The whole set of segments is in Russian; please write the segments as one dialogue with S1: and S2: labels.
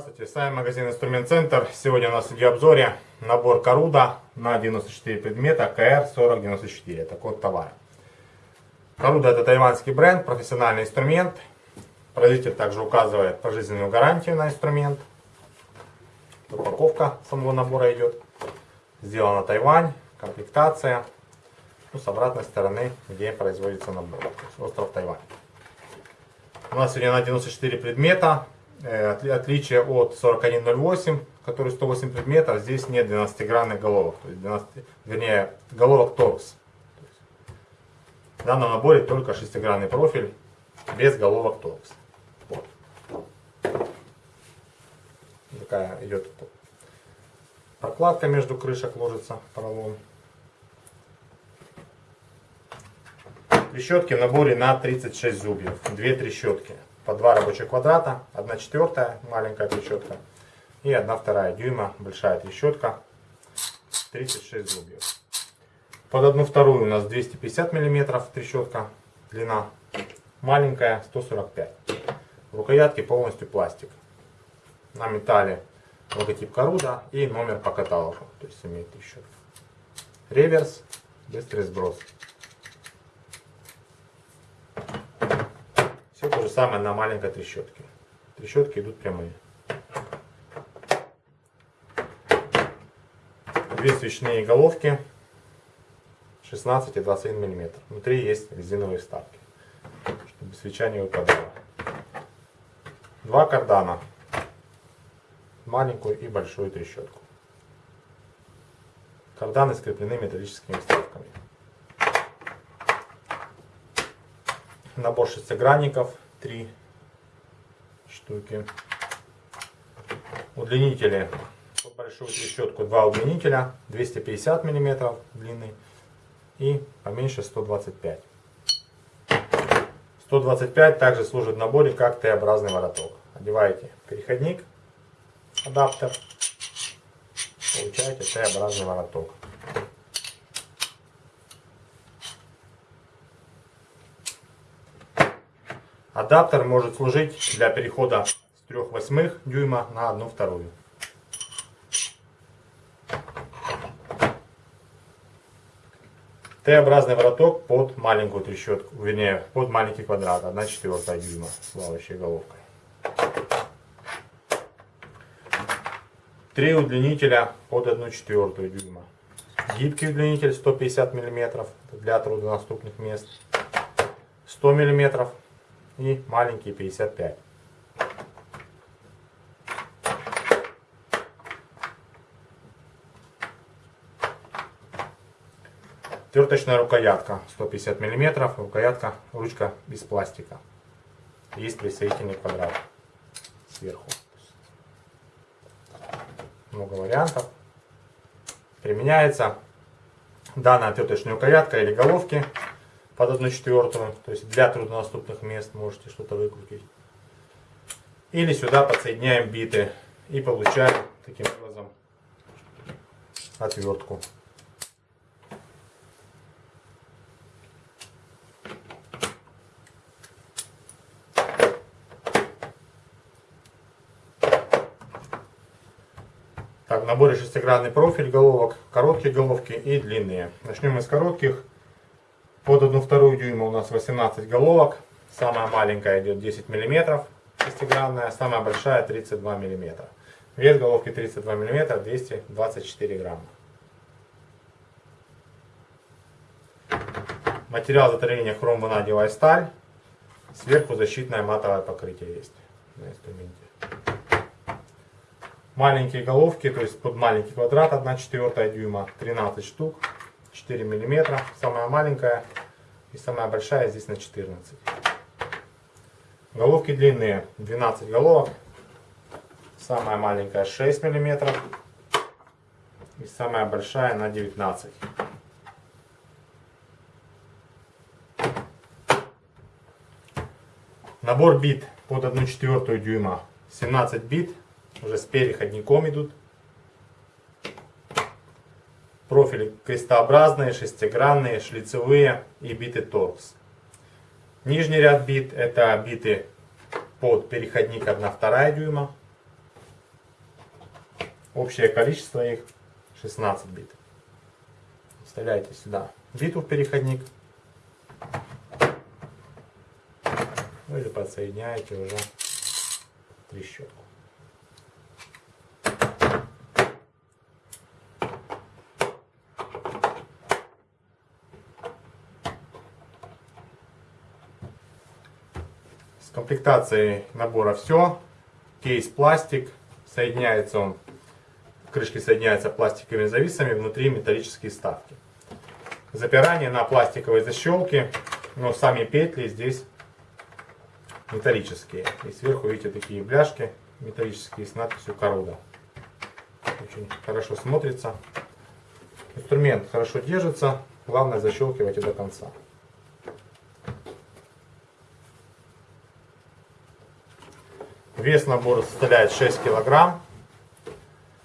S1: Здравствуйте, с вами магазин Инструмент Центр. Сегодня у нас в видеообзоре набор Коруда на 94 предмета КР4094. Это код товара. Коруда это тайваньский бренд, профессиональный инструмент. Производитель также указывает пожизненную гарантию на инструмент. Упаковка самого набора идет. Сделана Тайвань, комплектация. Ну, с обратной стороны, где производится набор. Остров Тайвань. У нас сегодня на 94 предмета. Э, отличие от 4108, который 108 предметов, здесь нет 12-гранных головок, то есть 12, вернее головок торкс. В данном наборе только шестигранный профиль без головок торкс. Такая идет прокладка между крышек ложится поролон. Трещотки в наборе на 36 зубьев. Две трещотки по два рабочих квадрата, 1 четвертая маленькая трещотка и 1 вторая дюйма большая трещотка, 36 зубьев. Под одну вторую у нас 250 миллиметров трещотка, длина маленькая 145. Рукоятки полностью пластик. На металле логотип Коруда и номер по каталогу, то есть имеет трещотка. Реверс, быстрый сброс. Все то же самое на маленькой трещотке. Трещотки идут прямые. Две свечные головки 16 и 21 мм. Внутри есть резиновые вставки, чтобы свеча не выпадала. Два кардана. Маленькую и большую трещотку. Карданы скреплены металлическими вставками. Набор шестигранников, три штуки. Удлинители под большую трещотку два удлинителя, 250 мм длины и поменьше 125. 125 также служит в наборе как Т-образный вороток. Одеваете переходник, адаптер, получаете Т-образный вороток. Адаптер может служить для перехода с 3 восьмых дюйма на 1 вторую. Т-образный вороток под маленькую трещотку, вернее, под маленький квадрат, 1 четвертая дюйма с плавающей головкой. Три удлинителя под 1 четвертую дюйма. Гибкий удлинитель 150 мм для труднодоступных мест. 100 мм и маленький 55. Терточная рукоятка 150 мм, рукоятка, ручка без пластика. Есть присоединительный квадрат сверху. Много вариантов. Применяется данная терточная рукоятка или головки под 1 четвертую, то есть для труднодоступных мест можете что-то выкрутить. Или сюда подсоединяем биты и получаем таким образом отвертку. В наборе шестигранный профиль головок, короткие головки и длинные. Начнем мы с коротких. Под 1 вторую дюйма у нас 18 головок. Самая маленькая идет 10 мм, шестигранная, самая большая 32 мм. Вес головки 32 мм, 224 грамма. Материал заточения хром ванадиевая сталь. Сверху защитное матовое покрытие есть на инструменте. Маленькие головки, то есть под маленький квадрат 1 четвертая дюйма, 13 штук. 4 миллиметра. Самая маленькая и самая большая здесь на 14. Головки длинные 12 головок. Самая маленькая 6 миллиметров. И самая большая на 19. Набор бит под 1 четвертую дюйма. 17 бит. Уже с переходником идут. Профили крестообразные, шестигранные, шлицевые и биты торкс. Нижний ряд бит это биты под переходник 1-2 дюйма. Общее количество их 16 бит. Вставляете сюда биту в переходник. Ну или подсоединяете уже трещотку. С комплектацией набора все. Кейс пластик. Соединяется он, крышки соединяются пластиковыми зависами, внутри металлические вставки. Запирание на пластиковой защелке, но сами петли здесь металлические. И сверху видите такие бляшки металлические с надписью Коруда. Очень хорошо смотрится. Инструмент хорошо держится. Главное защелкивайте до конца. Вес набора составляет 6 килограмм.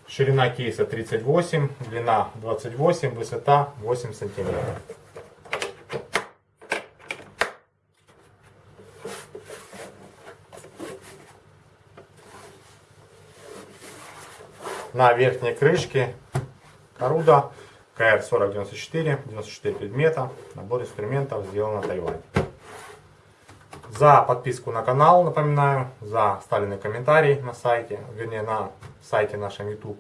S1: Ширина кейса 38, длина 28, высота 8 сантиметров. На верхней крышке Коруда КР-4094, 94 предмета, набор инструментов сделан на Тайване. За подписку на канал, напоминаю, за оставленный комментарий на сайте, вернее на сайте нашем YouTube,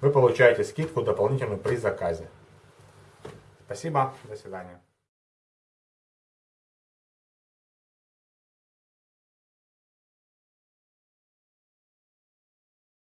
S1: вы получаете скидку дополнительную при заказе. Спасибо, до свидания.